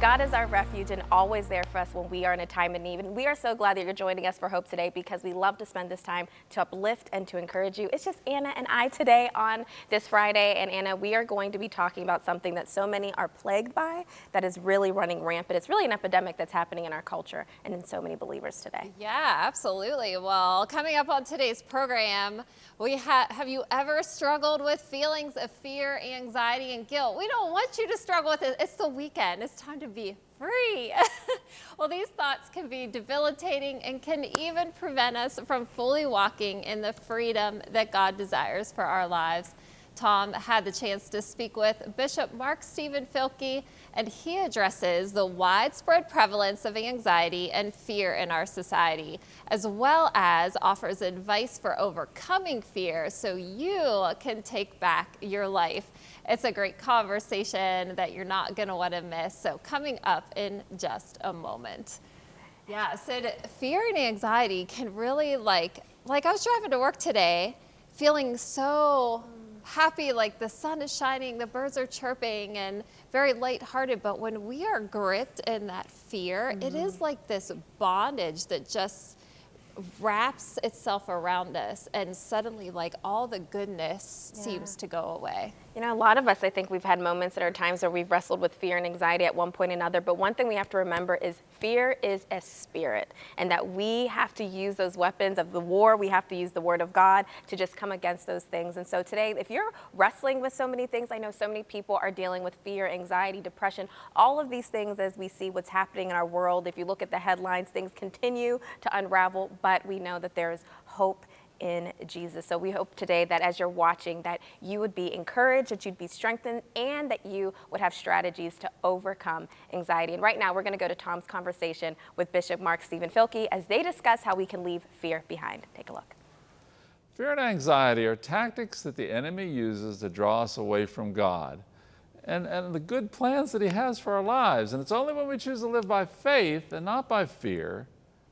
God is our refuge and always there for us when we are in a time of need. And we are so glad that you're joining us for Hope today because we love to spend this time to uplift and to encourage you. It's just Anna and I today on this Friday. And Anna, we are going to be talking about something that so many are plagued by that is really running rampant. It's really an epidemic that's happening in our culture and in so many believers today. Yeah, absolutely. Well, coming up on today's program, we ha have you ever struggled with feelings of fear, anxiety, and guilt? We don't want you to struggle with it. It's the weekend. It's time to be free. well, these thoughts can be debilitating and can even prevent us from fully walking in the freedom that God desires for our lives. Tom had the chance to speak with Bishop Mark Stephen Filkey, and he addresses the widespread prevalence of anxiety and fear in our society, as well as offers advice for overcoming fear so you can take back your life. It's a great conversation that you're not going to want to miss. So coming up in just a moment. Yeah, Sid, fear and anxiety can really like, like I was driving to work today feeling so happy, like the sun is shining, the birds are chirping and very lighthearted. But when we are gripped in that fear, mm -hmm. it is mm-hmm. like this bondage that just wraps itself around us and suddenly like all the goodness yeah. seems to go away. You know, a lot of us, I think we've had moments at our times where we've wrestled with fear and anxiety at one point or another, but one thing we have to remember is fear is a spirit and that we have to use those weapons of the war, we have to use the word of God to just come against those things. And so today, if you're wrestling with so many things, I know so many people are dealing with fear, anxiety, depression, all of these things as we see what's happening in our world. If you look at the headlines, things continue to unravel, but we know that there is hope in Jesus. So we hope today that as you're watching that you would be encouraged, that you'd be strengthened, and that you would have strategies to overcome anxiety. And right now we're going to go to Tom's conversation with Bishop Mark Stephen Filkey as they discuss how we can leave fear behind. Take a look. Fear and anxiety are tactics that the enemy uses to draw us away from God and, and the good plans that he has for our lives. And it's only when we choose to live by faith and not by fear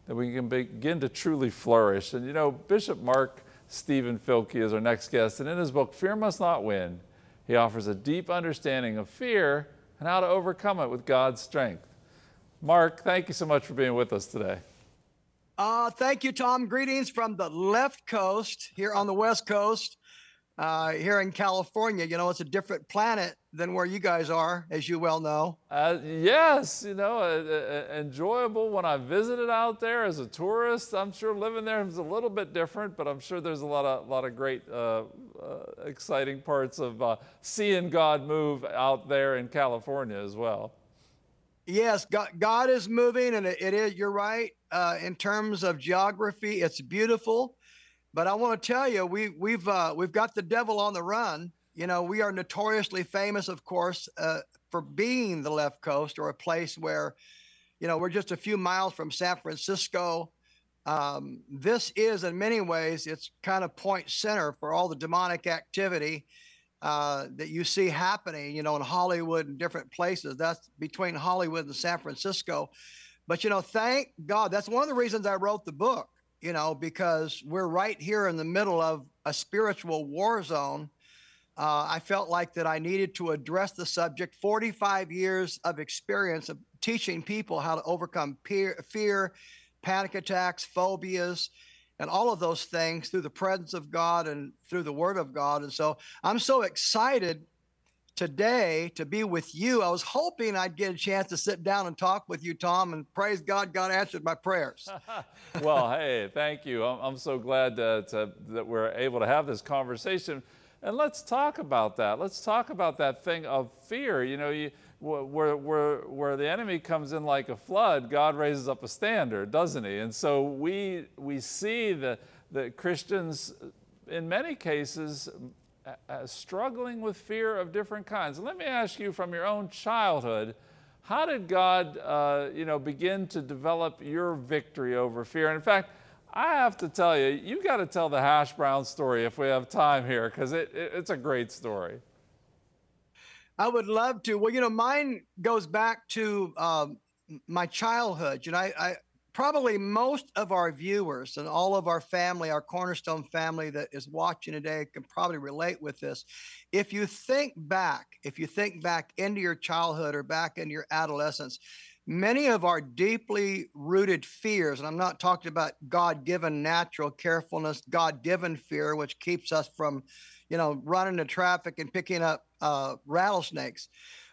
that we can begin to truly flourish. And you know, Bishop Mark Stephen Filkey is our next guest, and in his book, Fear Must Not Win, he offers a deep understanding of fear and how to overcome it with God's strength. Mark, thank you so much for being with us today. Uh, thank you, Tom. Greetings from the left coast here on the West Coast uh, here in California. You know, it's a different planet than where you guys are, as you well know. Uh, yes, you know, uh, uh, enjoyable when I visited out there as a tourist. I'm sure living there is a little bit different, but I'm sure there's a lot of, lot of great, uh, uh, exciting parts of seeing God move out there in California as well. Yes, God, God is moving, and it, it is. You're right. in terms of geography, it's beautiful. But I want to tell you, we, we've uh, we've got the devil on the run. You know, we are notoriously famous, of course, uh, for being the left coast or a place where, you know, we're just a few miles from San Francisco. Um, this is, in many ways, it's kind of point center for all the demonic activity uh, that you see happening, you know, in Hollywood and different places. That's between Hollywood and San Francisco. But, you know, thank God, that's one of the reasons I wrote the book you know, because we're right here in the middle of a spiritual war zone. Uh, I felt like that I needed to address the subject. 45 years of experience of teaching people how to overcome peer, fear, panic attacks, phobias, and all of those things through the presence of God and through the Word of God. And so I'm so excited today to be with you. I was hoping I'd get a chance to sit down and talk with you, Tom, and praise God, God answered my prayers. well, hey, thank you. I'm, I'm so glad to, to, that we're able to have this conversation. And let's talk about that. Let's talk about that thing of fear. You know, you, where, where, where the enemy comes in like a flood, God raises up a standard, doesn't he? And so we, we see the, the Christians, in many cases, uh, struggling with fear of different kinds. Let me ask you from your own childhood, how did God, uh, you know, begin to develop your victory over fear? And in fact, I have to tell you, you've got to tell the hash brown story if we have time here, because it, it, it's a great story. I would love to. Well, you know, mine goes back to um, my childhood. You know, I, I probably most of our viewers and all of our family, our Cornerstone family that is watching today can probably relate with this. If you think back, if you think back into your childhood or back into your adolescence, many of our deeply rooted fears, and I'm not talking about God given natural carefulness, God given fear, which keeps us from, you know, running into traffic and picking up uh, rattlesnakes.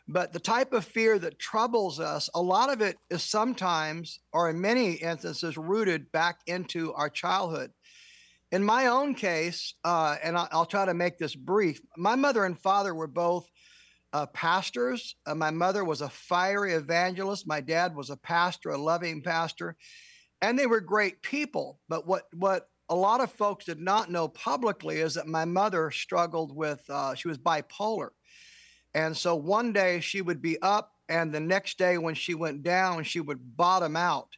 But the type of fear that troubles us, a lot of it is sometimes, or in many instances, rooted back into our childhood. In my own case, uh, and I'll, I'll, try to make this brief, my mother and father were both uh, pastors. Uh, my mother was a fiery evangelist. My dad was a pastor, a loving pastor, and they were great people. But what what a lot of folks did not know publicly is that my mother struggled with uh, she was bipolar and so one day she would be up, and the next day when she went down, she would bottom out.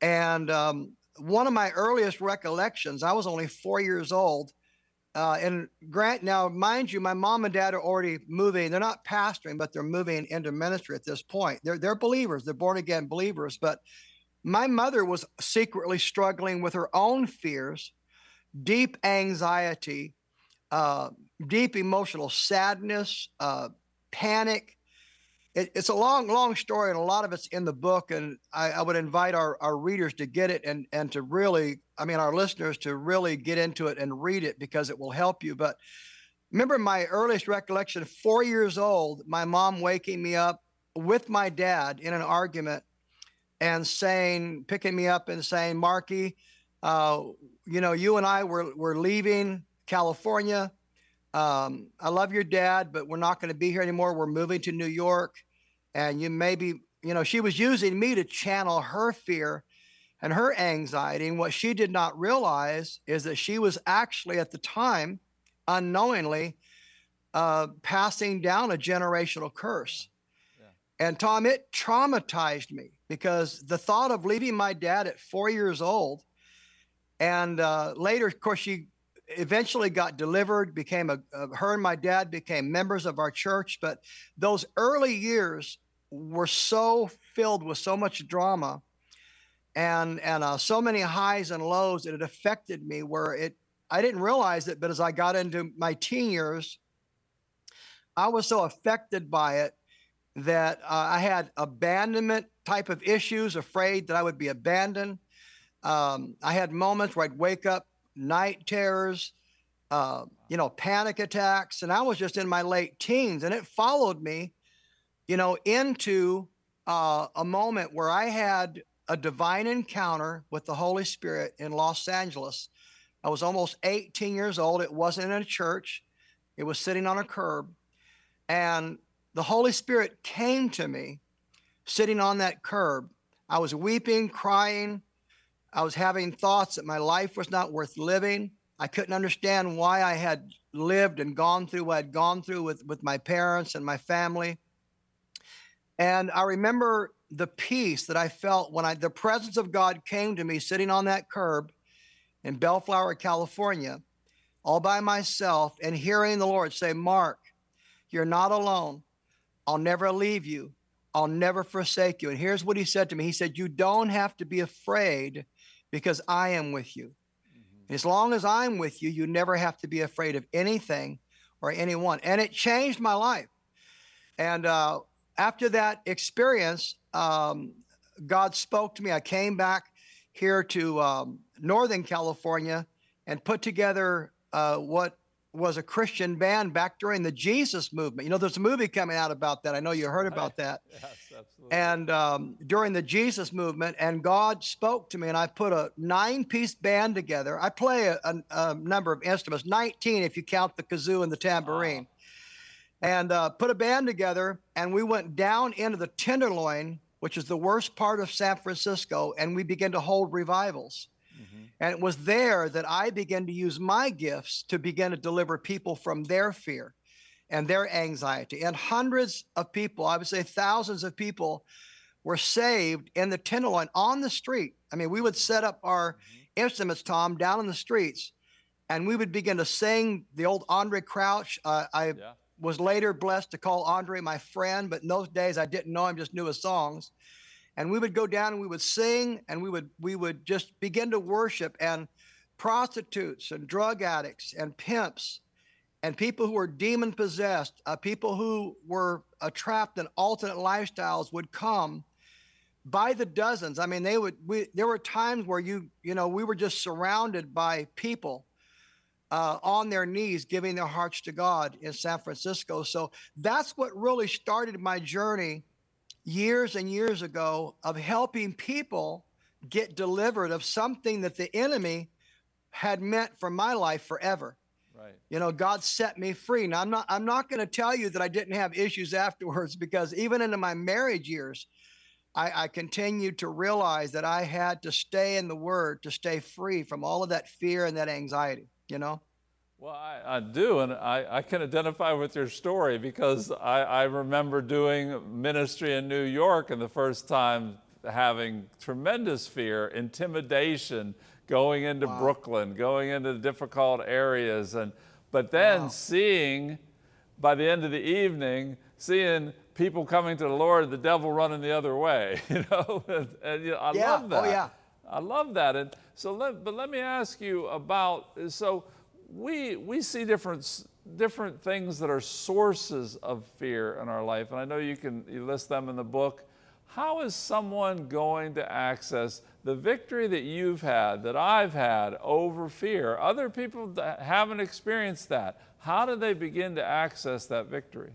And um, one of my earliest recollections, I was only four years old. Uh, and Grant, now mind you, my mom and dad are already moving. They're not pastoring, but they're moving into ministry at this point. They're they're believers. They're born again believers. But my mother was secretly struggling with her own fears, deep anxiety, uh, deep emotional sadness, uh, panic. It, it's a long, long story, and a lot of it's in the book. And I, I, would invite our, our readers to get it and and to really, I mean, our listeners to really get into it and read it because it will help you. But remember my earliest recollection: four years old, my mom waking me up with my dad in an argument and saying, picking me up and saying, Marky, uh, you know, you and I were, were leaving California um, I love your dad, but we're not going to be here anymore. We're moving to New York. And you maybe, you know, she was using me to channel her fear and her anxiety. And what she did not realize is that she was actually at the time, unknowingly, uh, passing down a generational curse. Yeah. And Tom, it traumatized me because the thought of leaving my dad at four years old, and uh, later, of course, she eventually got delivered, became a, her and my dad became members of our church. But those early years were so filled with so much drama and, and uh, so many highs and lows that it affected me where it, I didn't realize it, but as I got into my teen years, I was so affected by it that uh, I had abandonment type of issues, afraid that I would be abandoned. Um, I had moments where I'd wake up night terrors, uh, you know, panic attacks. And I was just in my late teens, and it followed me, you know, into uh, a moment where I had a divine encounter with the Holy Spirit in Los Angeles. I was almost 18 years old. It wasn't in a church, it was sitting on a curb. And the Holy Spirit came to me sitting on that curb. I was weeping, crying, I was having thoughts that my life was not worth living. I couldn't understand why I had lived and gone through what I'd gone through with, with my parents and my family. And I remember the peace that I felt when I, the presence of God came to me sitting on that curb in Bellflower, California, all by myself, and hearing the Lord say, Mark, you're not alone. I'll never leave you. I'll never forsake you. And here's what he said to me He said, You don't have to be afraid because I am with you. Mm-hmm. As long as I'm with you, you never have to be afraid of anything or anyone. And it changed my life. And uh, after that experience, um, God spoke to me. I came back here to um, Northern California and put together uh, what was a Christian band back during the Jesus movement. You know, there's a movie coming out about that. I know you heard about that. yes, absolutely. And um, during the Jesus movement, and God spoke to me, and I put a nine piece band together. I play a, a, a, number of instruments, 19 if you count the kazoo and the tambourine. Wow. And uh, put a band together, and we went down into the Tenderloin, which is the worst part of San Francisco, and we began to hold revivals. And it was there that I began to use my gifts to begin to deliver people from their fear and their anxiety. And hundreds of people, I would say thousands of people, were saved in the Tenderloin on the street. I mean, we would set up our mm-hmm. instruments, Tom, down in the streets, and we would begin to sing the old Andraé Crouch. Uh, I yeah. was later blessed to call Andraé my friend, but in those days I didn't know him, just knew his songs. and we would go down and we would sing and we would we would just begin to worship and prostitutes and drug addicts and pimps and people who were demon possessed, uh, people who were uh, trapped in alternate lifestyles would come by the dozens. I mean, they would. We, there were times where you, you know, we were just surrounded by people uh, on their knees, giving their hearts to God in San Francisco. So that's what really started my journey years and years ago of helping people get delivered of something that the enemy had meant for my life forever. Right. You know, God set me free. Now I'm not I'm not going to tell you that I didn't have issues afterwards because even into my marriage years, I, I continued to realize that I had to stay in the word to stay free from all of that fear and that anxiety, you know? Well, I, I do, and I, I can identify with your story because I, I remember doing ministry in New York and the first time having tremendous fear, intimidation, going into Wow. Brooklyn, going into difficult areas, and but then Wow. seeing by the end of the evening, seeing people coming to the Lord, the devil running the other way, you know, and, and, you know, I Yeah. love Oh, that. yeah. I love that. And so, let, but let me ask you about so we we see different different things that are sources of fear in our life, and I know you can you list them in the book. How is someone going to access the victory that you've had, that I've had over fear? Other people that haven't experienced that. How do they begin to access that victory?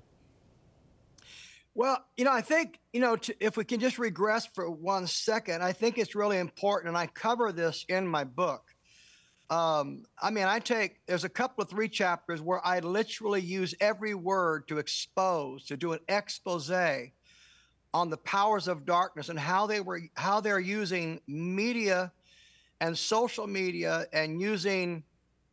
Well, you know, I think, you know, to, if we can just regress for one second, I think it's really important. And I cover this in my book. Um, I mean, I take, there's a couple of three chapters where I literally use every word to expose, to do an expose on the powers of darkness and how they were, how they're using media and social media and using,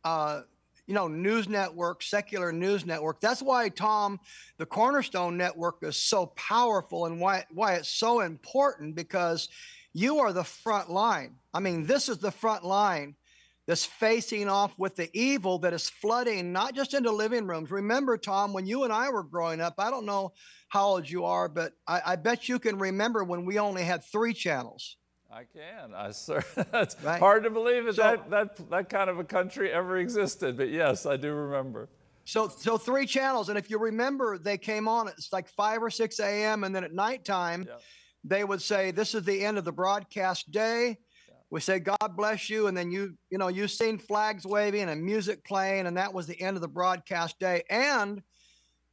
uh, you know, news network, secular news network. That's why, Tom, the Cornerstone Network is so powerful and why why it's so important because you are the front line. I mean, this is the front line that's facing off with the evil that is flooding not just into living rooms. Remember, Tom, when you and I were growing up, I don't know how old you are, but I, I bet you can remember when we only had three channels. I can. I sir, that's Right. hard to believe that, So- that that that kind of a country ever existed, but yes, I do remember. So, so three channels, and if you remember, they came on. It's like five or six a.m., and then at nighttime, Yep. they would say, "This is the end of the broadcast day." We say, "God bless you," and then you, you know, you seen flags waving and music playing, and that was the end of the broadcast day. And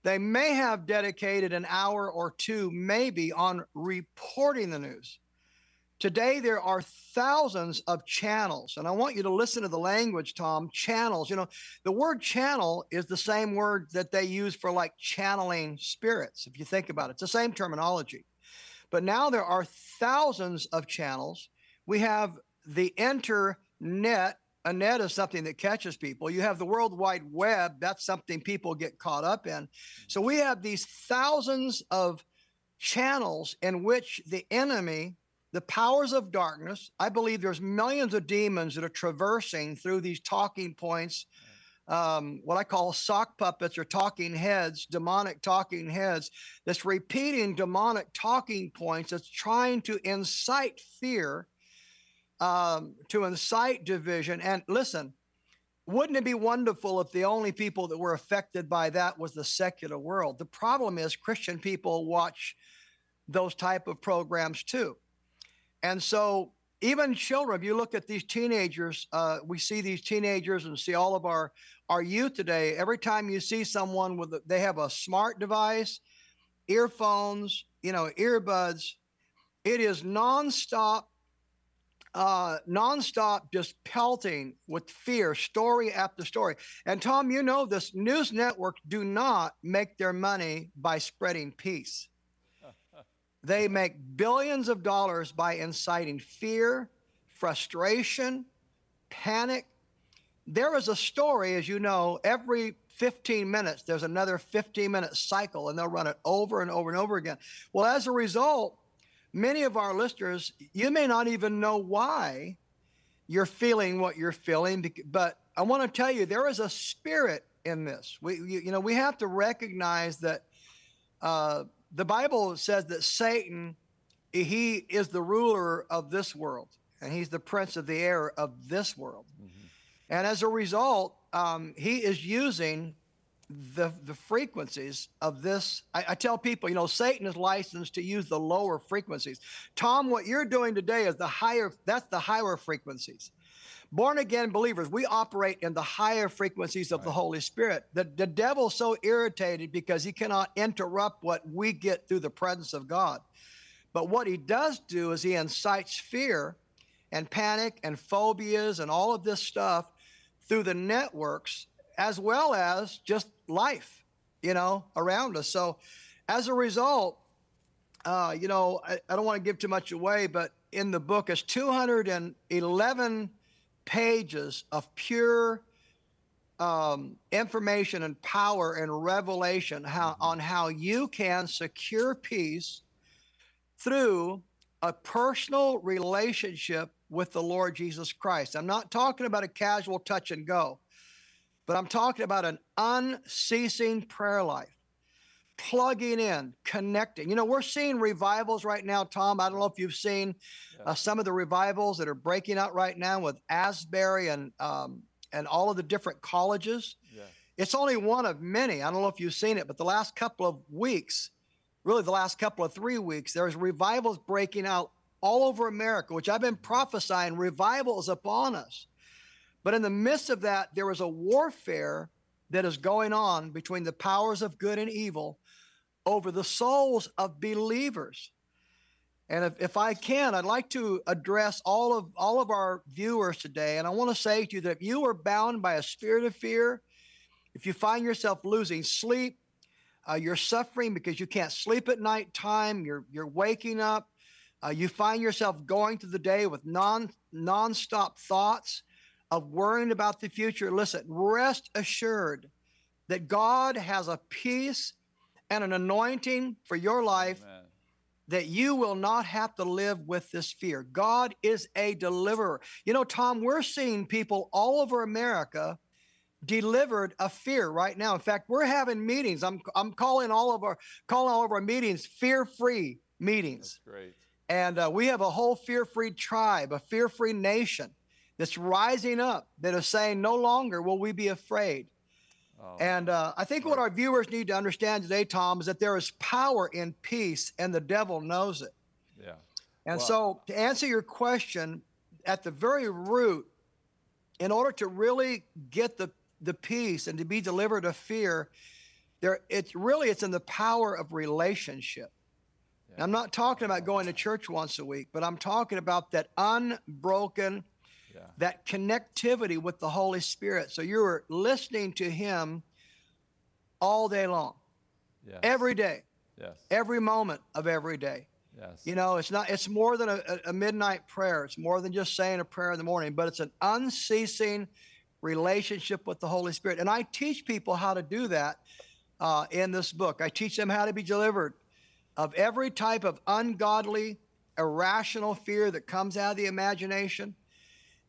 they may have dedicated an hour or two, maybe, on reporting the news. Today, there are thousands of channels, and I want you to listen to the language, Tom. Channels, you know, the word channel is the same word that they use for like channeling spirits. If you think about it, it's the same terminology. But now there are thousands of channels. We have the internet. A net is something that catches people. You have the World Wide Web. That's something people get caught up in. So we have these thousands of channels in which the enemy, the powers of darkness, I believe there's millions of demons that are traversing through these talking points um, what I call sock puppets or talking heads, demonic talking heads, that's repeating demonic talking points, that's trying to incite fear, um, to incite division. And listen, wouldn't it be wonderful if the only people that were affected by that was the secular world? The problem is Christian people watch those type of programs too. And so even children, if you look at these teenagers, uh, we see these teenagers and see all of our our youth today. Every time you see someone with, a, they have a smart device, earphones, you know, earbuds. It is nonstop, uh, nonstop, just pelting with fear, story after story. And Tom, you know this. News networks do not make their money by spreading peace. They make billions of dollars by inciting fear, frustration, panic. There is a story, as you know, every 15 minutes, there's another 15 minute cycle, and they'll run it over and over and over again. Well, as a result, many of our listeners, you may not even know why you're feeling what you're feeling, but I want to tell you there is a spirit in this. We, you, you know, we have to recognize that uh, the Bible says that Satan he is the ruler of this world, and he's the prince of the air of this world. Mm-hmm. And as a result, um, he is using the the frequencies of this. I, I, tell people, you know, Satan is licensed to use the lower frequencies. Tom, what you're doing today is the higher. That's the higher frequencies. Born again believers, we operate in the higher frequencies of right. the Holy Spirit. The, the devil's so irritated because he cannot interrupt what we get through the presence of God. But what he does do is he incites fear and panic and phobias and all of this stuff through the networks as well as just life, you know, around us. So as a result, uh, you know, I, I don't want to give too much away, but in the book is 211 pages of pure um, information and power and revelation how, mm-hmm. on how you can secure peace through a personal relationship with the Lord Jesus Christ. I'm not talking about a casual touch and go, but I'm talking about an unceasing prayer life, plugging in, connecting. You know, we're seeing revivals right now, Tom. I don't know if you've seen yeah. uh, some of the revivals that are breaking out right now with Asbury and um, and all of the different colleges. Yeah. It's only one of many. I don't know if you've seen it, but the last couple of weeks, really the last couple of three weeks, there's revivals breaking out all over America, which I've been prophesying revivals upon us. But in the midst of that, there is a warfare that is going on between the powers of good and evil over the souls of believers. And if, if I can, I'd like to address all of all of our viewers today. And I want to say to you that if you are bound by a spirit of fear, if you find yourself losing sleep, uh, you're suffering because you can't sleep at night time. You're you're waking up. Uh, you find yourself going through the day with non nonstop thoughts of worrying about the future. Listen, rest assured that God has a peace and an anointing for your life Amen. that you will not have to live with this fear. God is a deliverer. You know, Tom, we're seeing people all over America delivered of fear right now. In fact, we're having meetings. I'm I'm calling all of our calling all of our meetings fear-free meetings. That's great. And uh, we have a whole fear-free tribe, a fear-free nation that's rising up that is saying, no longer will we be afraid. Oh, and uh, I think right. what our viewers need to understand today, Tom, is that there is power in peace, and the devil knows it. Yeah. And well, so, to answer your question, at the very root, in order to really get the the peace and to be delivered of fear, there it's really it's in the power of relationship. Yeah. I'm not talking about going to church once a week, but I'm talking about that unbroken yeah. that connectivity with the Holy Spirit. So you're listening to Him all day long, yes. every day, yes. every moment of every day. Yes. You know, it's not. It's more than a, a midnight prayer. It's more than just saying a prayer in the morning, but it's an unceasing relationship with the Holy Spirit. And I teach people how to do that uh, in this book. I teach them how to be delivered of every type of ungodly, irrational fear that comes out of the imagination.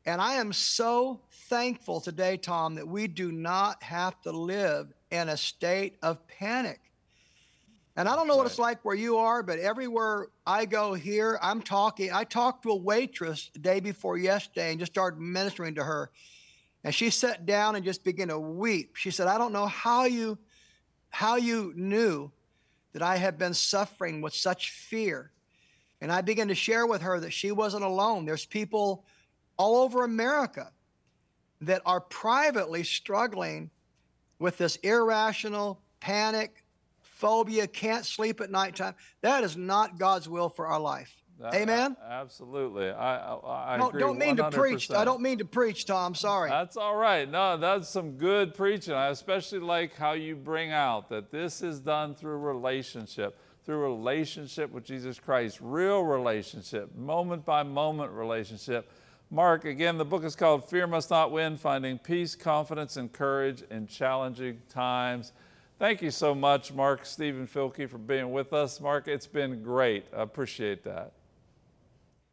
And I am so thankful today, Tom, that we do not have to live in a state of panic. And I don't know right. what it's like where you are, but everywhere I go here, I'm talking. I talked to a waitress the day before yesterday and just started ministering to her. And she sat down and just began to weep. She said, I don't know how you how you knew that I had been suffering with such fear. And I began to share with her that she wasn't alone. There's people all over America that are privately struggling with this irrational panic, phobia, can't sleep at nighttime. That is not God's will for our life. That, uh, Amen. absolutely, I, I, I no, agree. Don't mean 100%. to preach. I don't mean to preach, Tom. Sorry. That's all right. No, that's some good preaching. I especially like how you bring out that this is done through relationship, through relationship with Jesus Christ, real relationship, moment by moment relationship Mark, again, the book is called Fear Must Not Win Finding Peace, Confidence, and Courage in Challenging Times. Thank you so much, Mark Stephen Filkey, for being with us. Mark, it's been great. I appreciate that.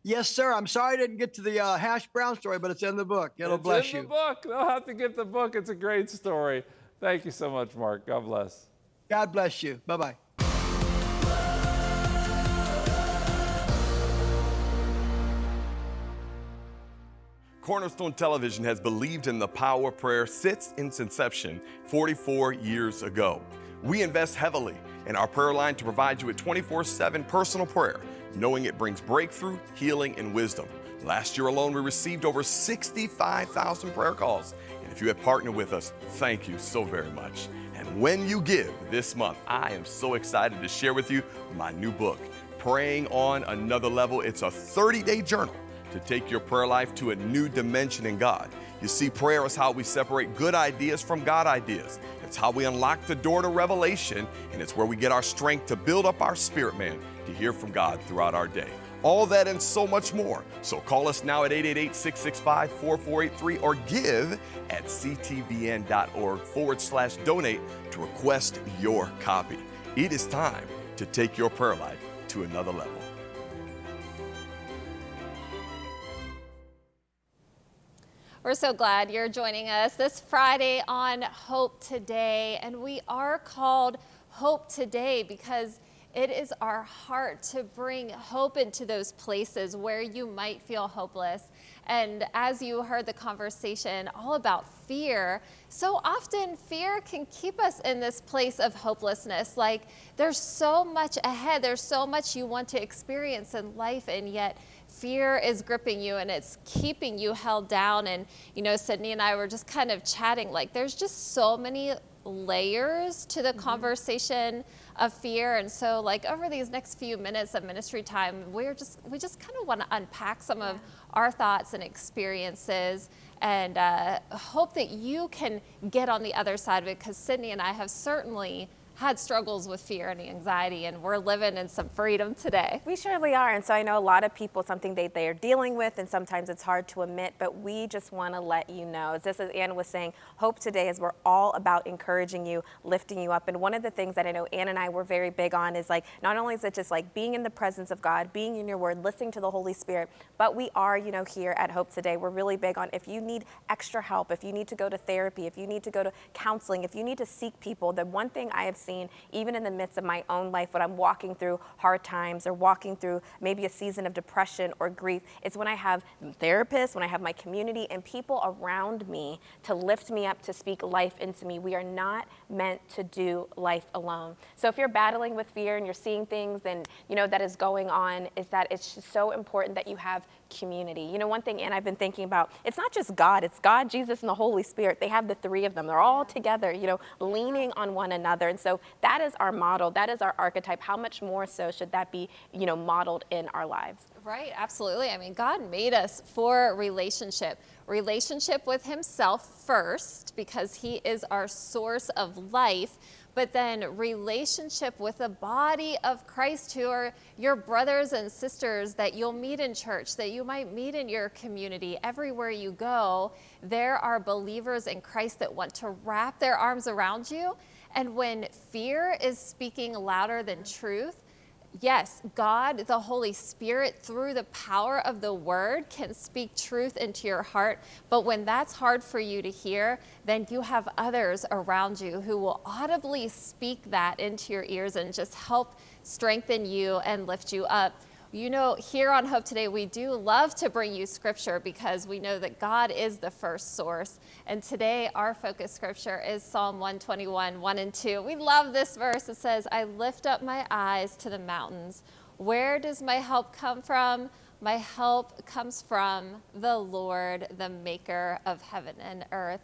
Yes, sir. I'm sorry I didn't get to the uh, hash brown story, but it's in the book. It'll it's bless you. It's in the book. They'll have to get the book. It's a great story. Thank you so much, Mark. God bless. God bless you. Bye bye Cornerstone Television has believed in the power of prayer since its inception 44 years ago. We invest heavily in our prayer line to provide you with 24 7 personal prayer, knowing it brings breakthrough, healing, and wisdom. Last year alone, we received over 65,000 prayer calls. And if you have partnered with us, thank you so very much. And when you give this month, I am so excited to share with you my new book, Praying on Another Level. It's a 30 day journal to take your prayer life to a new dimension in God. You see, prayer is how we separate good ideas from God ideas. It's how we unlock the door to revelation, and it's where we get our strength to build up our spirit man to hear from God throughout our day. All that and so much more. So call us now at 888 665 4483 or give at ctvn.org forward slash donate to request your copy. It is time to take your prayer life to another level. We're so glad you're joining us this Friday on Hope Today. And we are called Hope Today because it is our heart to bring hope into those places where you might feel hopeless. And as you heard the conversation all about fear, so often fear can keep us in this place of hopelessness. Like there's so much ahead, there's so much you want to experience in life, and yet fear is gripping you and it's keeping you held down. And, you know, Sydney and I were just kind of chatting like there's just so many layers to the mm-hmm. conversation of fear. And so like over these next few minutes of ministry time, we're just, we just kind of want to unpack some yeah. of our thoughts and experiences and uh, hope that you can get on the other side of it because Sydney and I have certainly had struggles with fear and anxiety, and we're living in some freedom today. We surely are. And so I know a lot of people, something they, they are dealing with, and sometimes it's hard to admit, but we just want to let you know. Just as Ann was saying, Hope Today is we're all about encouraging you, lifting you up. And one of the things that I know Ann and I were very big on is like, not only is it just like being in the presence of God, being in your word, listening to the Holy Spirit, but we are, you know, here at Hope Today, we're really big on if you need extra help, if you need to go to therapy, if you need to go to counseling, if you need to seek people, the one thing I have seen seen even in the midst of my own life when I'm walking through hard times or walking through maybe a season of depression or grief. It's when I have therapists, when I have my community and people around me to lift me up, to speak life into me. We are not meant to do life alone. So if you're battling with fear and you're seeing things and you know that is going on, is that it's so important that you have community. You know, one thing, and I've been thinking about, it's not just God, it's God, Jesus, and the Holy Spirit. They have the three of them. They're all together, you know, leaning on one another. And so that is our model, that is our archetype. How much more so should that be, you know, modeled in our lives? Right, absolutely. I mean, God made us for relationship. Relationship with Himself first, because He is our source of life but then relationship with the body of Christ who are your brothers and sisters that you'll meet in church, that you might meet in your community. Everywhere you go, there are believers in Christ that want to wrap their arms around you. And when fear is speaking louder than truth, yes, God, the Holy Spirit, through the power of the word, can speak truth into your heart. But when that's hard for you to hear, then you have others around you who will audibly speak that into your ears and just help strengthen you and lift you up. You know, here on Hope Today, we do love to bring you scripture because we know that God is the first source. And today, our focus scripture is Psalm 121, 1 and 2. We love this verse. It says, I lift up my eyes to the mountains. Where does my help come from? My help comes from the Lord, the maker of heaven and earth.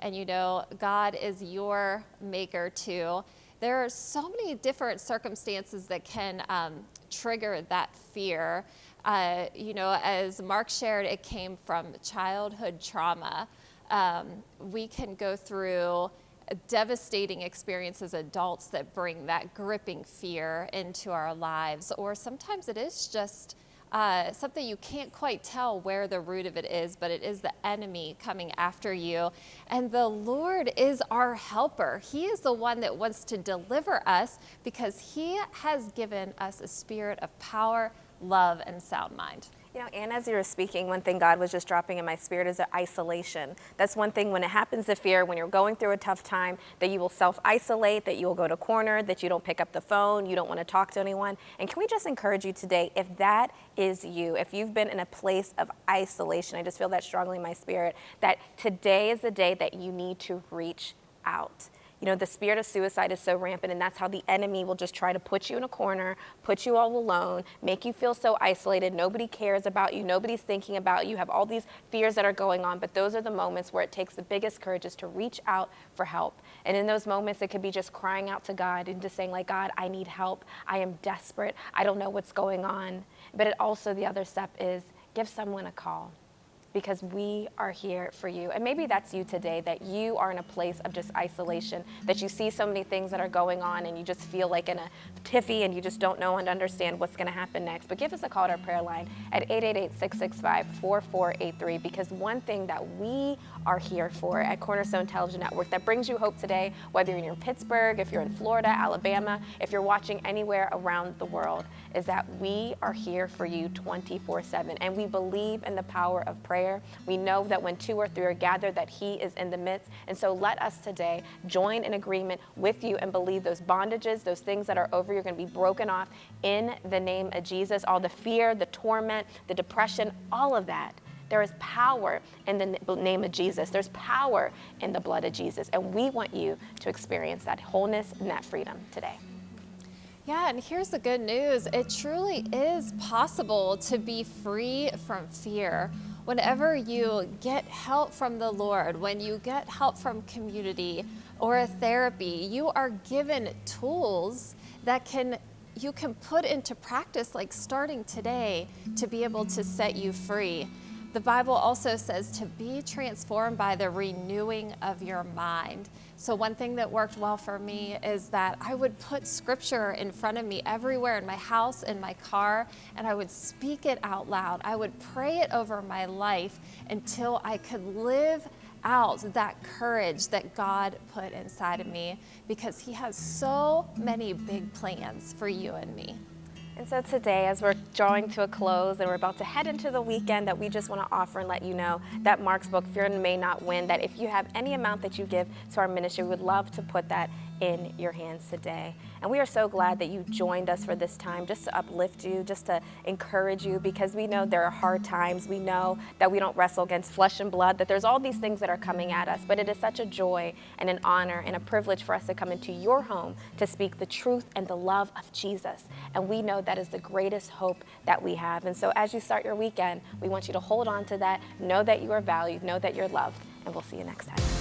And you know, God is your maker too there are so many different circumstances that can um, trigger that fear. Uh, you know, as Mark shared, it came from childhood trauma. Um, we can go through devastating experiences as adults that bring that gripping fear into our lives, or sometimes it is just uh, something you can't quite tell where the root of it is, but it is the enemy coming after you. And the Lord is our helper. He is the one that wants to deliver us because He has given us a spirit of power, love, and sound mind. You know, and as you were speaking, one thing God was just dropping in my spirit is isolation. That's one thing when it happens to fear, when you're going through a tough time, that you will self isolate, that you will go to corner, that you don't pick up the phone, you don't want to talk to anyone. And can we just encourage you today, if that is you, if you've been in a place of isolation, I just feel that strongly in my spirit, that today is the day that you need to reach out. You know, the spirit of suicide is so rampant, and that's how the enemy will just try to put you in a corner, put you all alone, make you feel so isolated. Nobody cares about you, nobody's thinking about you. You have all these fears that are going on, but those are the moments where it takes the biggest courage is to reach out for help. And in those moments, it could be just crying out to God and just saying, like, God, I need help. I am desperate. I don't know what's going on. But it also, the other step is give someone a call because we are here for you. And maybe that's you today, that you are in a place of just isolation, that you see so many things that are going on and you just feel like in a tiffy and you just don't know and understand what's going to happen next. But give us a call at our prayer line at 888-665-4483 because one thing that we are here for at Cornerstone Television Network that brings you hope today, whether you're in Pittsburgh, if you're in Florida, Alabama, if you're watching anywhere around the world, is that we are here for you 24-7 and we believe in the power of prayer prayer. We know that when two or three are gathered, that He is in the midst. And so let us today join in agreement with you and believe those bondages, those things that are over you are going to be broken off in the name of Jesus. All the fear, the torment, the depression, all of that. There is power in the name of Jesus. There's power in the blood of Jesus. And we want you to experience that wholeness and that freedom today. Yeah, and here's the good news. It truly is possible to be free from fear whenever you get help from the Lord, when you get help from community or a therapy, you are given tools that can you can put into practice like starting today to be able to set you free. The Bible also says to be transformed by the renewing of your mind. So, one thing that worked well for me is that I would put scripture in front of me everywhere in my house, in my car, and I would speak it out loud. I would pray it over my life until I could live out that courage that God put inside of me because He has so many big plans for you and me. And so today, as we're drawing to a close and we're about to head into the weekend, that we just want to offer and let you know that Mark's book, Fear and May Not Win, that if you have any amount that you give to our ministry, we would love to put that in your hands today. And we are so glad that you joined us for this time just to uplift you, just to encourage you, because we know there are hard times. We know that we don't wrestle against flesh and blood, that there's all these things that are coming at us. But it is such a joy and an honor and a privilege for us to come into your home to speak the truth and the love of Jesus. And we know that is the greatest hope that we have. And so as you start your weekend, we want you to hold on to that, know that you are valued, know that you're loved, and we'll see you next time.